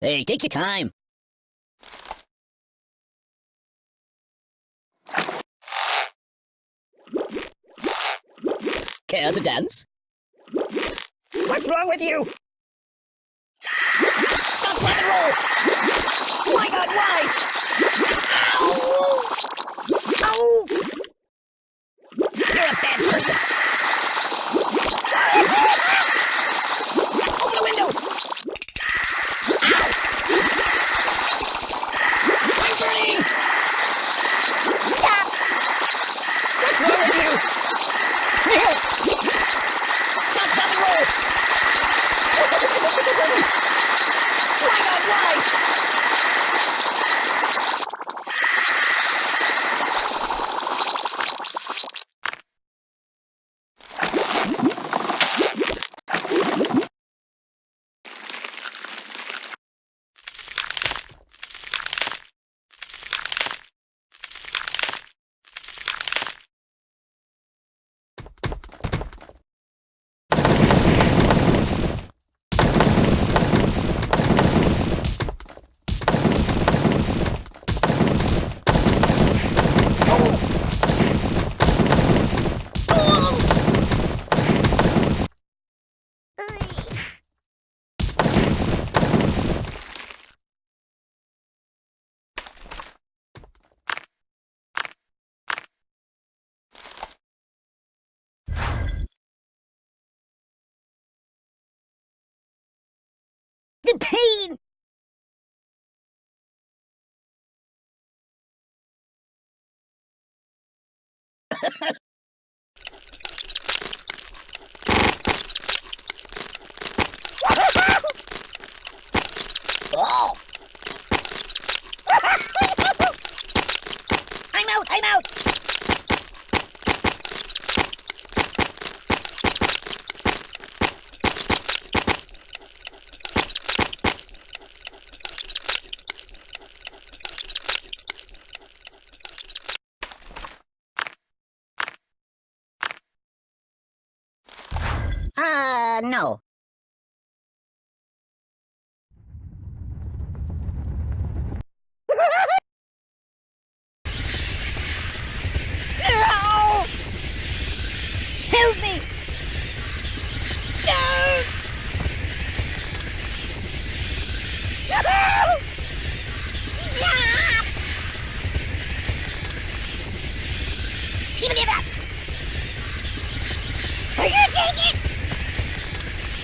Hey, take your time. Care to dance? What's wrong with you? Stop rock and roll! My god, why? Ow! Ow! You're a bad person. Open the window! I'm burning! Stop! What's wrong with you? Help! Stop, stop and roll! my god, why? The pain!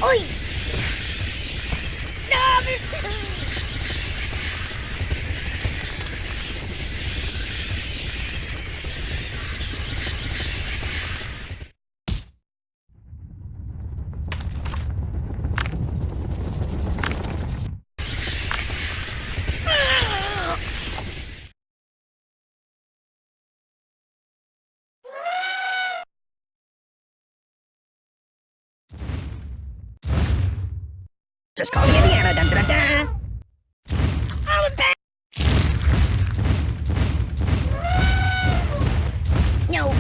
Oi! Just call me Indiana. Dun, dun, dun. I'm back. No!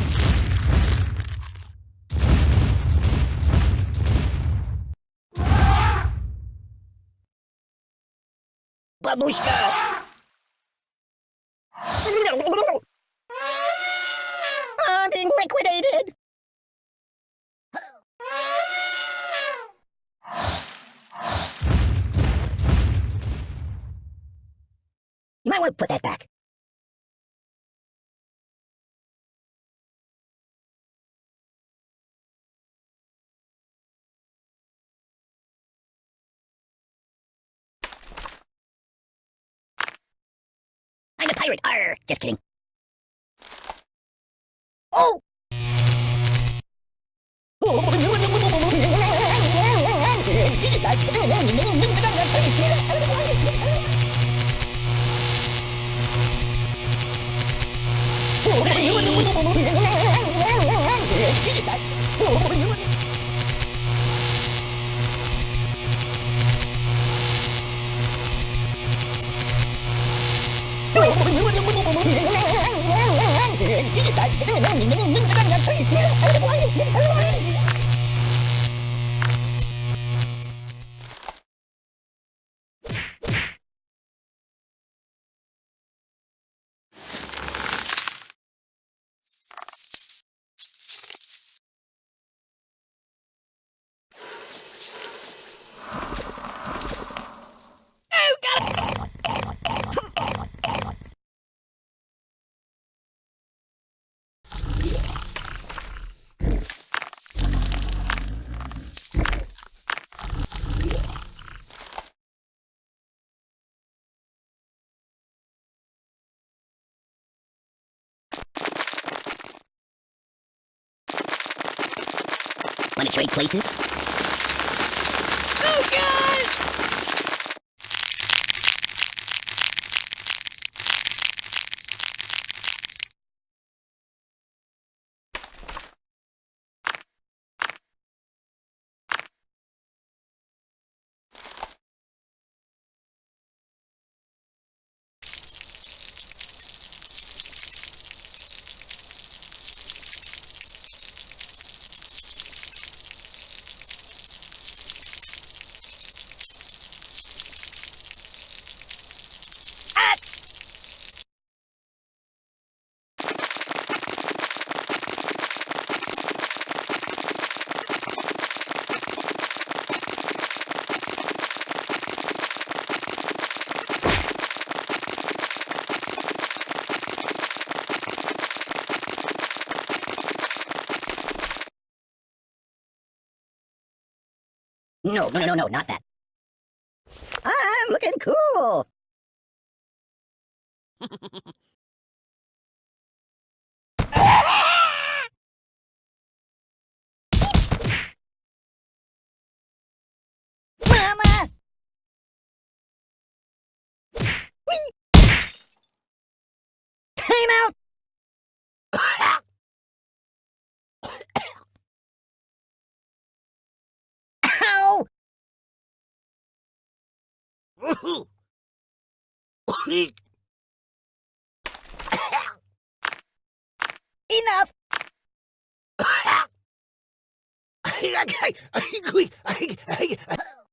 Babushka. might want to put that back. I'm a pirate, arr! Just kidding. Oh! 何 Want trade places? Oh, God! No, no, no, no, no, not that. I'm looking cool. Mama! Time out! Ow! Enough! Ow!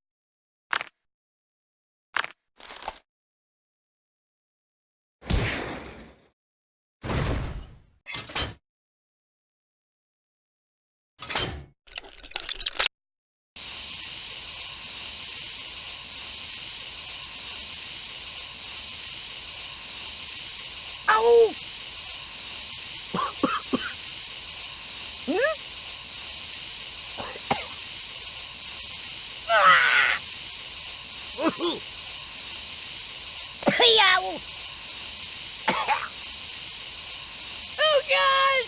Oh, God!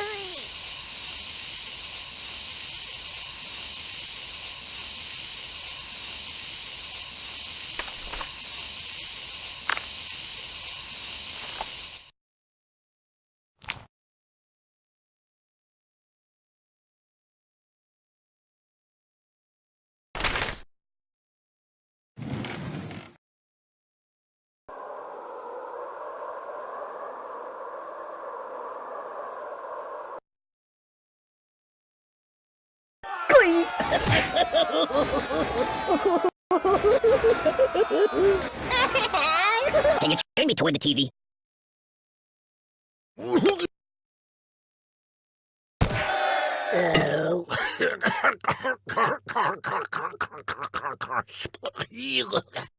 Can you turn me toward the TV? Boring.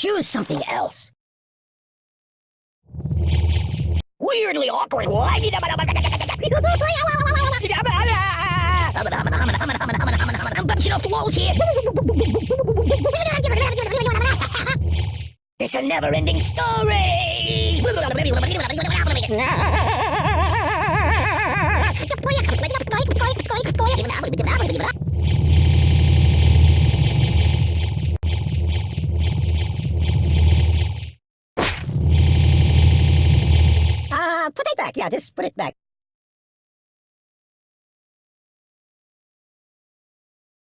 Choose something else. Weirdly awkward. I'm off the walls here. It's a never-ending story. just put it back.